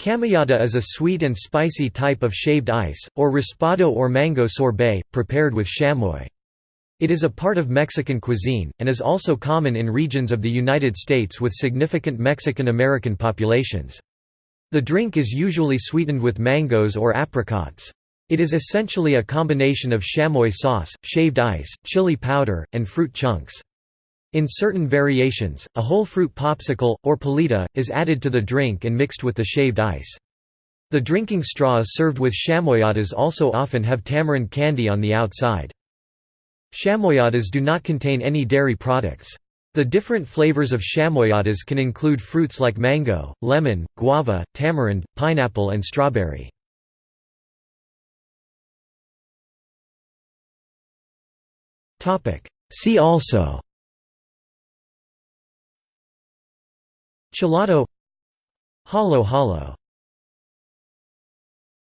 Chamoyada is a sweet and spicy type of shaved ice, or raspado or mango sorbet, prepared with chamoy. It is a part of Mexican cuisine, and is also common in regions of the United States with significant Mexican-American populations. The drink is usually sweetened with mangoes or apricots. It is essentially a combination of chamoy sauce, shaved ice, chili powder, and fruit chunks. In certain variations, a whole fruit popsicle, or paleta, is added to the drink and mixed with the shaved ice. The drinking straws served with chamoyadas also often have tamarind candy on the outside. Chamoyadas do not contain any dairy products. The different flavors of chamoyadas can include fruits like mango, lemon, guava, tamarind, pineapple and strawberry. See also Chelado Halo-halo